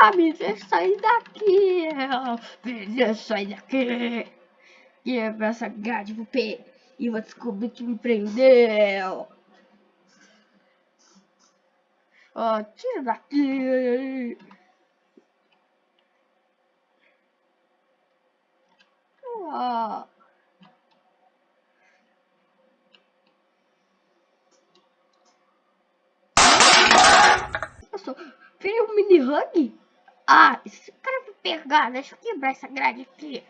Ah, me deixa sair daqui! Me deixa sair daqui! Quebra essa grade pro pé e vou descobrir que me prendeu! Ó, oh, tira daqui! Oh. Nossa, veio um mini hug? Ah, esse cara vai pegar, deixa eu quebrar essa grade aqui.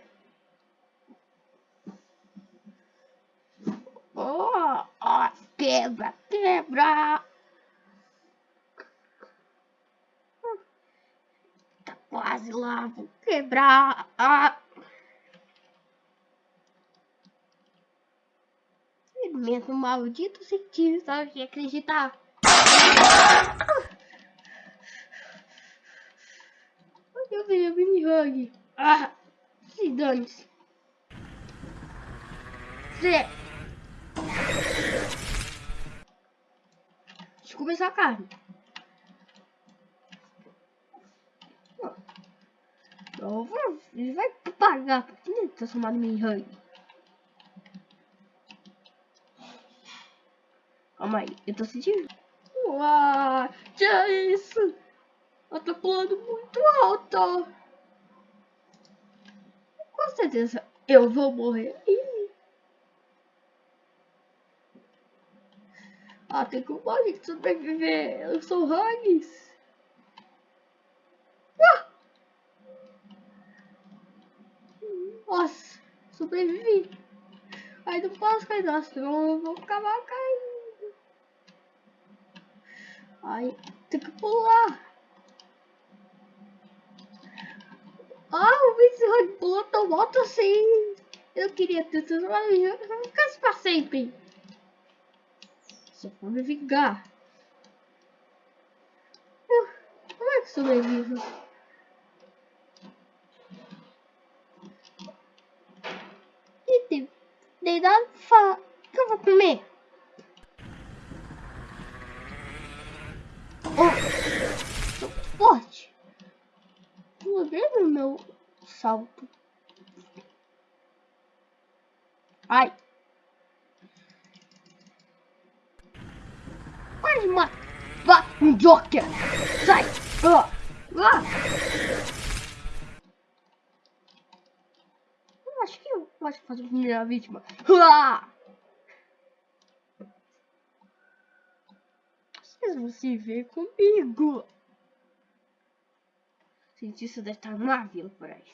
Oh, oh, quebra, quebra. Tá quase lá, vou quebrar. Ah. Mesmo maldito cientista de acreditar. Eu vi a mini hug. Ah, se dane-se. Deixa eu começar a carne. Ele vai pagar por que tá chamado mini hug. Calma aí, eu tô sentindo. Uau, que é isso? Ela tá pulando muito alto. Com certeza eu vou morrer. Ah, tem que morrer que sobreviver. Eu sou Hugs. Ah! Nossa, sobrevivi. Aí não posso cair, nossa, eu vou acabar caindo. Ai, tem que pular. Ah, o Vince pulou tão alto assim. Eu queria ter tudo, vou ficar assim pra sempre. Só vou me vingar. Uh, como é que sobrevivo? E tem, tem nada pra que eu vou comer? Oh, meu salto. Ai. Quase mata. Vá, um Joker. Sai. Ah. Ah. Eu acho que eu posso fazer a primeira vítima. Ah. Vocês vão se ver comigo. Cientista deve estar numa vila por aí.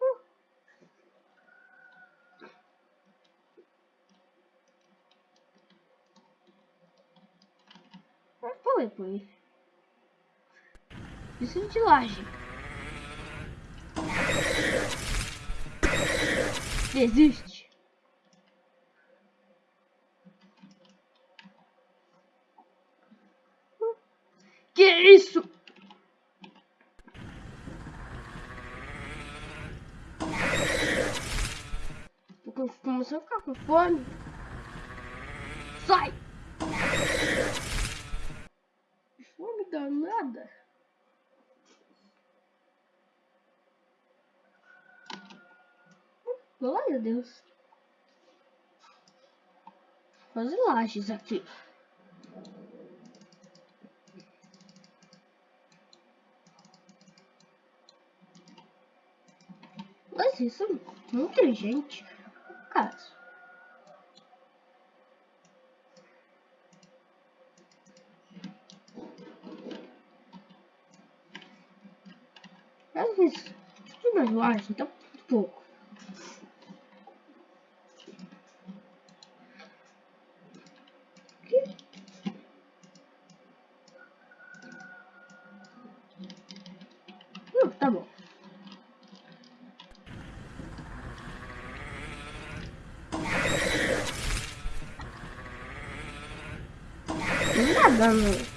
Uh. Mas foi por isso. Isso de laje. Desiste. Que isso? Ficar com fome. Sai! Fome danada. Glória a Deus. Fazer lajes aqui. Mas isso é muito inteligente caso. ist immer nur ein Doppelpunkt. Okay. Ja, da war. Nada, mano.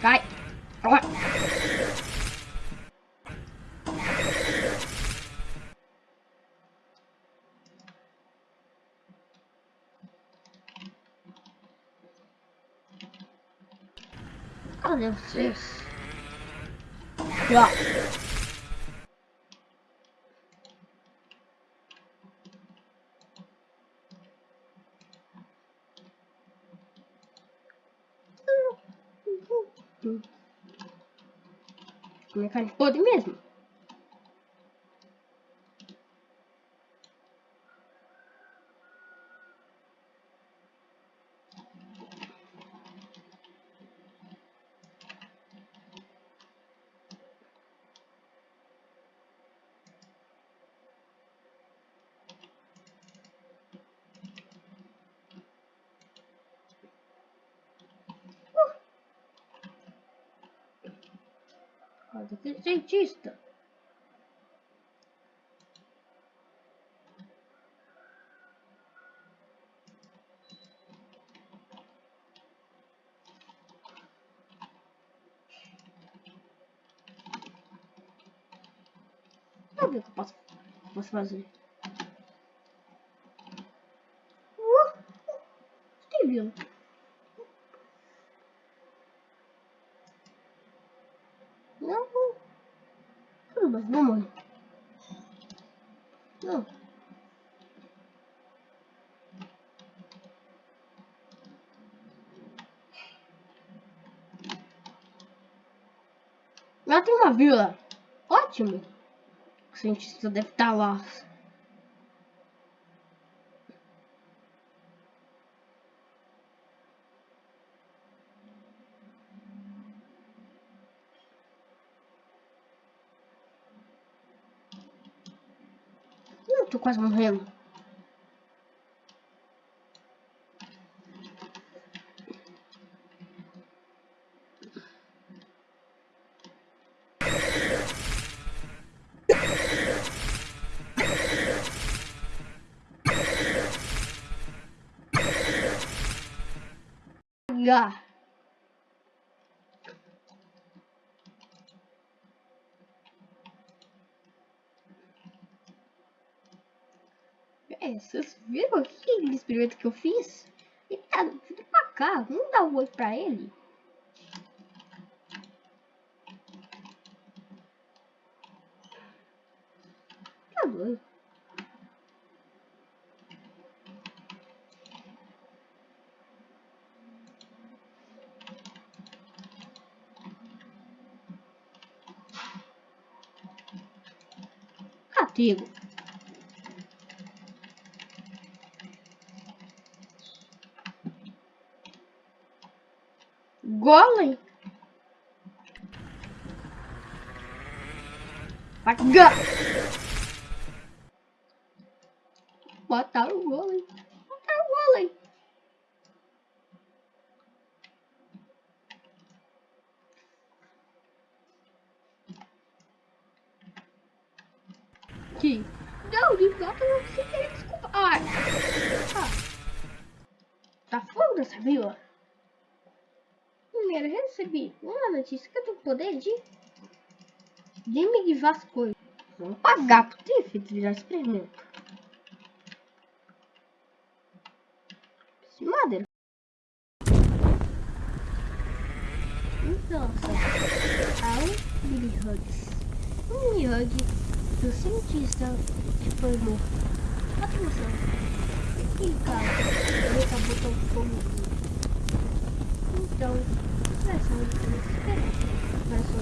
Baixo, então pouco. Não, tá bom. dando. Cai. Ó. Cadê vocês? Ó. Comer carne podre mesmo. Roda aquele cientista. O que eu posso, posso fazer. Uh, tem vindo. Não. Tudo bem, vamos. Não. Lá tem uma vila. Ótimo. O cientista deve estar lá. Eu tô quase morrendo. H. É, vocês viram aquele experimento que eu fiz? Ele tá vindo pra cá, vamos dar um oi pra ele. Tá doido. Catigo. Golem. Paga. Mataram o golem. Mataram o golem. Que? Não, de volta não se quer desculpa. Ai. Ah. Tá fogo dessa vila? Primeiro, recebi uma notícia que eu tenho poder de... De me vasculhar. Vamos pagar por ter feito virar experimento. Esse madeira. Então, só. Ao Billy Hugs. Um Billy Hug do cientista que foi morto. Atenção. E cara, ele acabou tão fogo. Então, vai ser muito diferente. Vai ser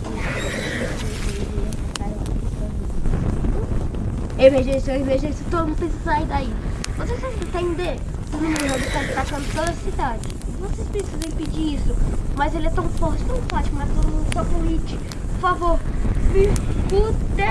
Emergência, emergência, todo mundo precisa sair daí. Vocês entender? O número está atacando toda a cidade. Vocês precisam impedir isso. Mas ele é tão forte, tão forte, mas todo mundo só com. Por favor, me escutem!